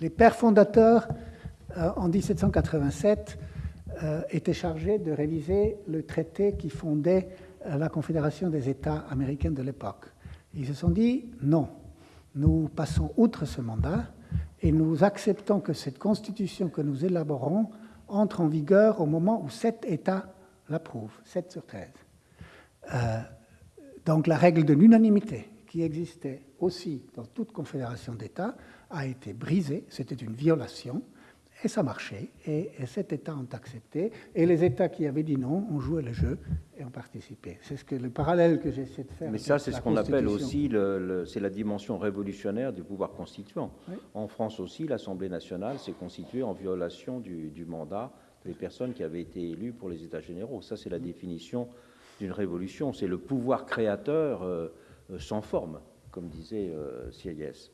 Les pères fondateurs, euh, en 1787, euh, étaient chargés de réviser le traité qui fondait euh, la Confédération des États américains de l'époque. Ils se sont dit non, nous passons outre ce mandat et nous acceptons que cette constitution que nous élaborons entre en vigueur au moment où sept États l'approuvent, 7 sur 13. donc la règle de l'unanimité qui existait aussi dans toute confédération d'États a été brisée, c'était une violation, et ça marchait, et, et sept États ont accepté, et les États qui avaient dit non ont joué le jeu et ont participé. C'est ce que le parallèle que j'essaie de faire. Mais ça, c'est ce qu'on appelle aussi, le, c'est la dimension révolutionnaire du pouvoir constituant. En France aussi, l'Assemblée nationale s'est constituée en violation du, mandat des personnes qui avaient été élues pour les États généraux. Ça, c'est la définition d'une révolution. C'est le pouvoir créateur. Euh, sans forme, comme disait euh, Sieyès.